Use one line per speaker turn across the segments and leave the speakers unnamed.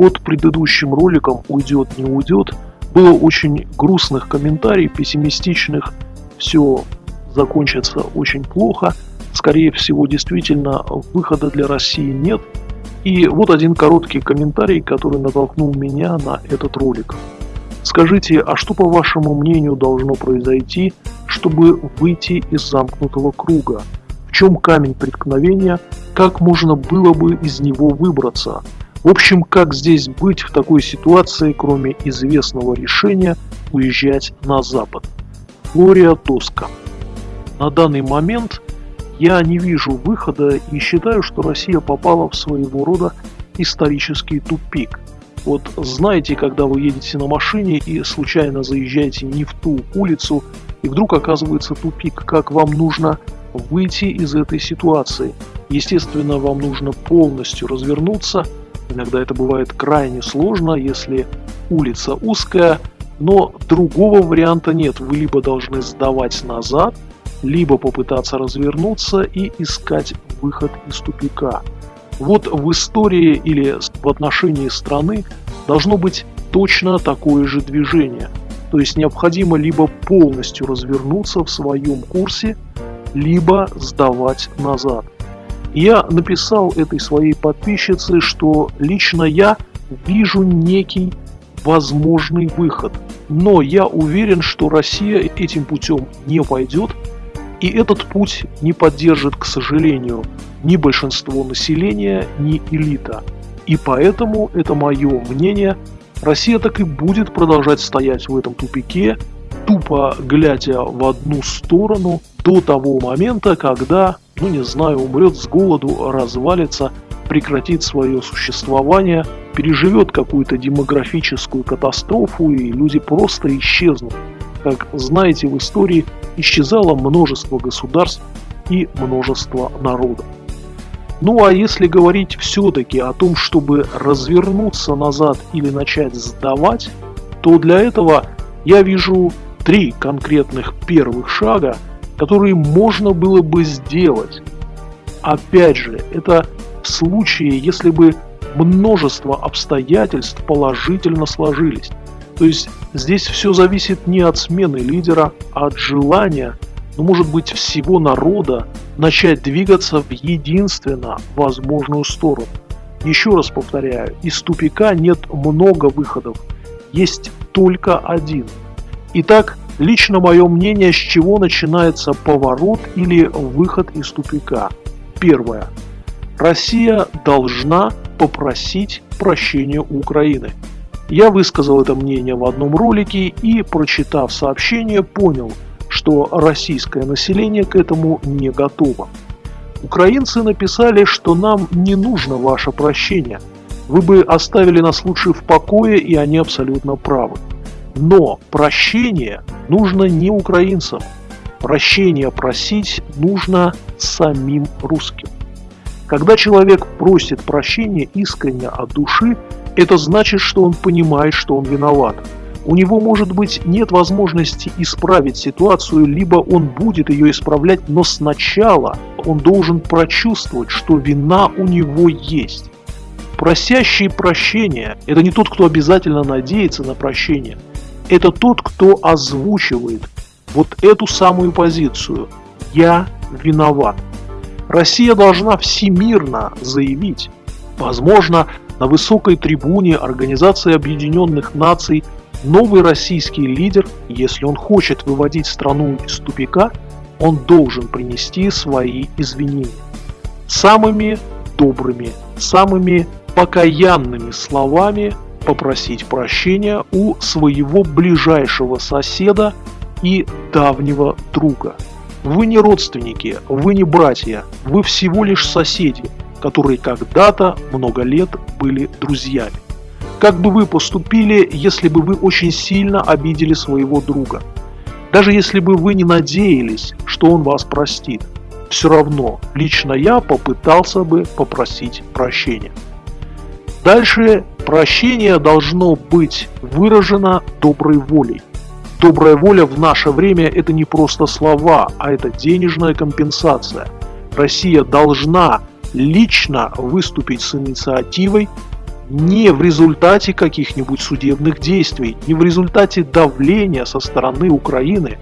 под предыдущим роликом «Уйдет, не уйдет» было очень грустных комментариев, пессимистичных. Все закончится очень плохо. Скорее всего, действительно, выхода для России нет. И вот один короткий комментарий, который натолкнул меня на этот ролик. Скажите, а что по вашему мнению должно произойти, чтобы выйти из замкнутого круга? В чем камень преткновения? Как можно было бы из него выбраться? В общем, как здесь быть в такой ситуации, кроме известного решения уезжать на запад? Флория Тоска. На данный момент я не вижу выхода и считаю, что Россия попала в своего рода исторический тупик – вот знаете, когда вы едете на машине и случайно заезжаете не в ту улицу, и вдруг оказывается тупик, как вам нужно выйти из этой ситуации. Естественно, вам нужно полностью развернуться. Иногда это бывает крайне сложно, если улица узкая, но другого варианта нет. Вы либо должны сдавать назад, либо попытаться развернуться и искать выход из тупика. Вот в истории или в отношении страны должно быть точно такое же движение. То есть необходимо либо полностью развернуться в своем курсе, либо сдавать назад. Я написал этой своей подписчице, что лично я вижу некий возможный выход. Но я уверен, что Россия этим путем не пойдет, и этот путь не поддержит, к сожалению, ни большинство населения, ни элита. И поэтому, это мое мнение, Россия так и будет продолжать стоять в этом тупике, тупо глядя в одну сторону до того момента, когда, ну не знаю, умрет с голоду, развалится, прекратит свое существование, переживет какую-то демографическую катастрофу и люди просто исчезнут. Как знаете, в истории исчезало множество государств и множество народов. Ну а если говорить все-таки о том, чтобы развернуться назад или начать сдавать, то для этого я вижу три конкретных первых шага, которые можно было бы сделать. Опять же, это в случае, если бы множество обстоятельств положительно сложились. То есть здесь все зависит не от смены лидера, а от желания, ну может быть всего народа, начать двигаться в единственно возможную сторону. Еще раз повторяю, из тупика нет много выходов, есть только один. Итак, лично мое мнение, с чего начинается поворот или выход из тупика. Первое. Россия должна попросить прощения у Украины. Я высказал это мнение в одном ролике и, прочитав сообщение, понял, что российское население к этому не готово. Украинцы написали, что нам не нужно ваше прощение. Вы бы оставили нас лучше в покое, и они абсолютно правы. Но прощение нужно не украинцам. Прощение просить нужно самим русским. Когда человек просит прощения искренне от души, это значит, что он понимает, что он виноват. У него, может быть, нет возможности исправить ситуацию, либо он будет ее исправлять, но сначала он должен прочувствовать, что вина у него есть. Просящий прощения – это не тот, кто обязательно надеется на прощение. Это тот, кто озвучивает вот эту самую позицию «я виноват». Россия должна всемирно заявить, возможно, на высокой трибуне Организации Объединенных Наций новый российский лидер, если он хочет выводить страну из тупика, он должен принести свои извинения. Самыми добрыми, самыми покаянными словами попросить прощения у своего ближайшего соседа и давнего друга. Вы не родственники, вы не братья, вы всего лишь соседи – которые когда-то много лет были друзьями. Как бы вы поступили, если бы вы очень сильно обидели своего друга? Даже если бы вы не надеялись, что он вас простит, все равно лично я попытался бы попросить прощения. Дальше прощение должно быть выражено доброй волей. Добрая воля в наше время – это не просто слова, а это денежная компенсация. Россия должна лично выступить с инициативой не в результате каких-нибудь судебных действий, не в результате давления со стороны Украины,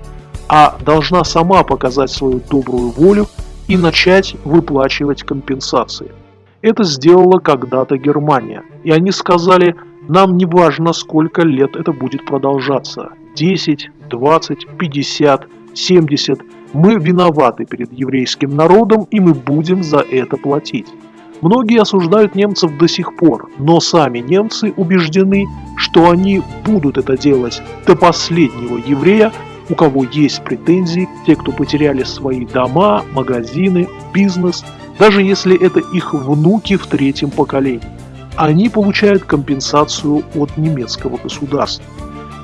а должна сама показать свою добрую волю и начать выплачивать компенсации. Это сделала когда-то Германия, и они сказали, нам не важно, сколько лет это будет продолжаться, 10, 20, 50, 70, мы виноваты перед еврейским народом, и мы будем за это платить. Многие осуждают немцев до сих пор, но сами немцы убеждены, что они будут это делать до последнего еврея, у кого есть претензии, те, кто потеряли свои дома, магазины, бизнес, даже если это их внуки в третьем поколении. Они получают компенсацию от немецкого государства.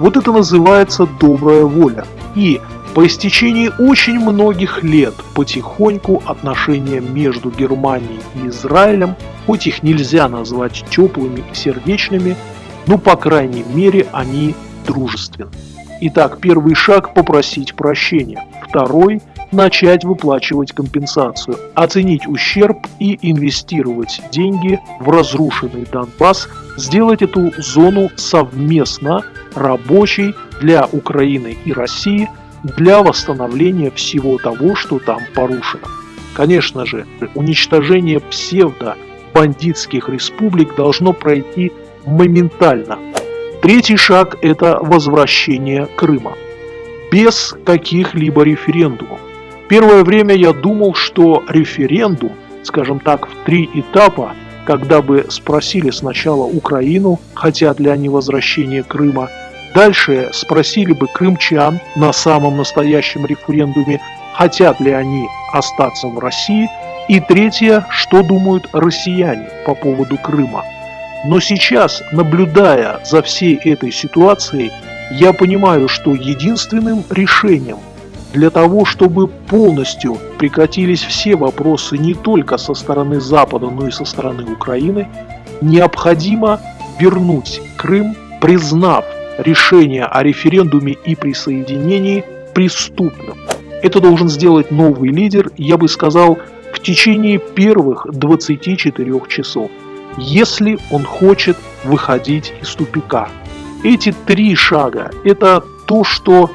Вот это называется добрая воля. И по истечении очень многих лет потихоньку отношения между Германией и Израилем, хоть их нельзя назвать теплыми и сердечными, но по крайней мере они дружественны. Итак, первый шаг – попросить прощения. Второй – начать выплачивать компенсацию, оценить ущерб и инвестировать деньги в разрушенный Донбасс, сделать эту зону совместно рабочей для Украины и России – для восстановления всего того, что там порушено. Конечно же, уничтожение псевдо-бандитских республик должно пройти моментально. Третий шаг – это возвращение Крыма. Без каких-либо референдумов. Первое время я думал, что референдум, скажем так, в три этапа, когда бы спросили сначала Украину, хотят ли они возвращения Крыма, Дальше спросили бы крымчан на самом настоящем референдуме, хотят ли они остаться в России. И третье, что думают россияне по поводу Крыма. Но сейчас, наблюдая за всей этой ситуацией, я понимаю, что единственным решением для того, чтобы полностью прекратились все вопросы не только со стороны Запада, но и со стороны Украины, необходимо вернуть Крым, признав решение о референдуме и присоединении преступным. Это должен сделать новый лидер, я бы сказал, в течение первых 24 часов, если он хочет выходить из тупика. Эти три шага – это то, что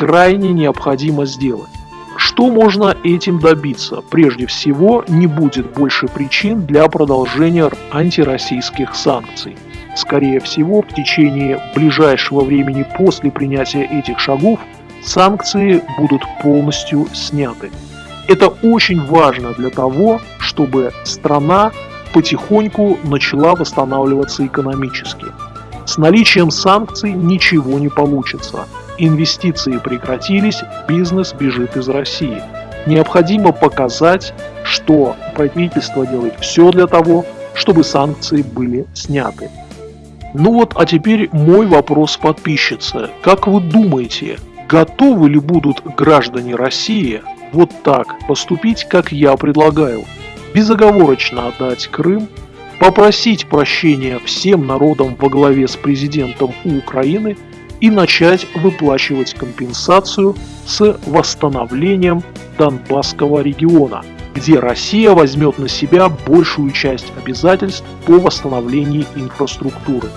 крайне необходимо сделать. Что можно этим добиться? Прежде всего, не будет больше причин для продолжения антироссийских санкций. Скорее всего, в течение ближайшего времени после принятия этих шагов санкции будут полностью сняты. Это очень важно для того, чтобы страна потихоньку начала восстанавливаться экономически. С наличием санкций ничего не получится. Инвестиции прекратились, бизнес бежит из России. Необходимо показать, что правительство делает все для того, чтобы санкции были сняты. Ну вот, а теперь мой вопрос подписчице. Как вы думаете, готовы ли будут граждане России вот так поступить, как я предлагаю? Безоговорочно отдать Крым, попросить прощения всем народам во главе с президентом Украины и начать выплачивать компенсацию с восстановлением Донбасского региона – где Россия возьмет на себя большую часть обязательств по восстановлению инфраструктуры.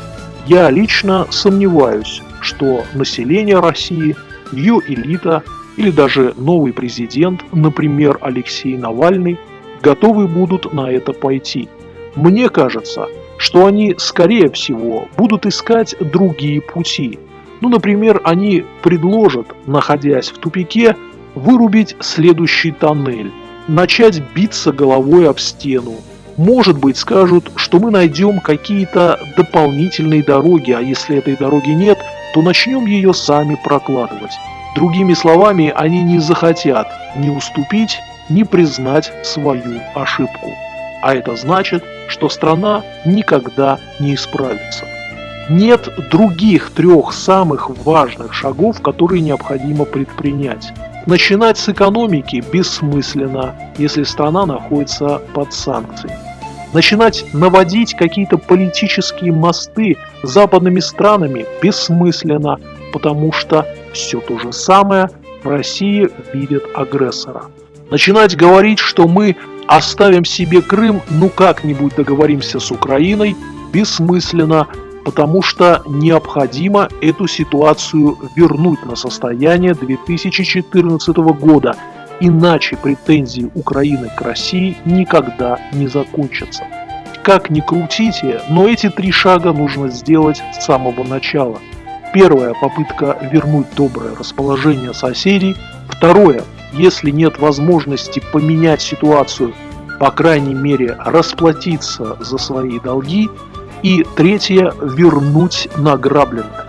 Я лично сомневаюсь, что население России, ее элита или даже новый президент, например, Алексей Навальный, готовы будут на это пойти. Мне кажется, что они, скорее всего, будут искать другие пути. Ну, например, они предложат, находясь в тупике, вырубить следующий тоннель, начать биться головой об стену. Может быть, скажут, что мы найдем какие-то дополнительные дороги, а если этой дороги нет, то начнем ее сами прокладывать. Другими словами, они не захотят ни уступить, ни признать свою ошибку. А это значит, что страна никогда не исправится. Нет других трех самых важных шагов, которые необходимо предпринять. Начинать с экономики бессмысленно, если страна находится под санкциями. Начинать наводить какие-то политические мосты с западными странами бессмысленно, потому что все то же самое в России видят агрессора. Начинать говорить, что мы оставим себе Крым, ну как-нибудь договоримся с Украиной, бессмысленно, потому что необходимо эту ситуацию вернуть на состояние 2014 года, иначе претензии Украины к России никогда не закончатся. Как ни крутите, но эти три шага нужно сделать с самого начала. Первая попытка вернуть доброе расположение соседей. Второе, если нет возможности поменять ситуацию, по крайней мере расплатиться за свои долги. И третье, вернуть награбленное.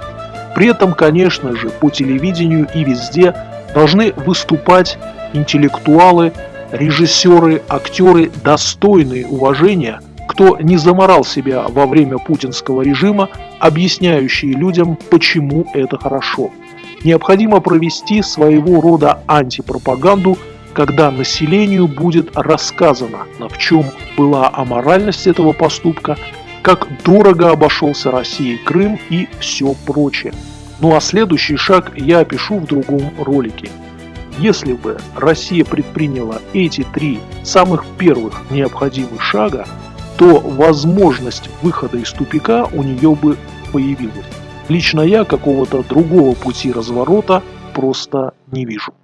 При этом, конечно же, по телевидению и везде должны выступать интеллектуалы, режиссеры, актеры, достойные уважения – кто не заморал себя во время путинского режима, объясняющие людям, почему это хорошо. Необходимо провести своего рода антипропаганду, когда населению будет рассказано, в чем была аморальность этого поступка, как дорого обошелся России Крым и все прочее. Ну а следующий шаг я опишу в другом ролике. Если бы Россия предприняла эти три самых первых необходимых шага, то возможность выхода из тупика у нее бы появилась. Лично я какого-то другого пути разворота просто не вижу.